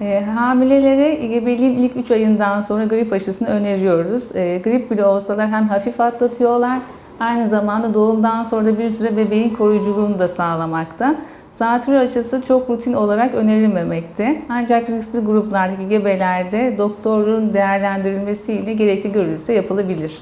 Ee, e, hamilelere gebeliğin ilk 3 ayından sonra grip aşısını öneriyoruz. E, grip bile olsalar hem hafif atlatıyorlar, aynı zamanda doğumdan sonra da bir süre bebeğin koruyuculuğunu da sağlamakta. Zatürre aşısı çok rutin olarak önerilmemekte. Ancak riskli gruplardaki gebelerde doktorun değerlendirilmesiyle gerekli görülse yapılabilir.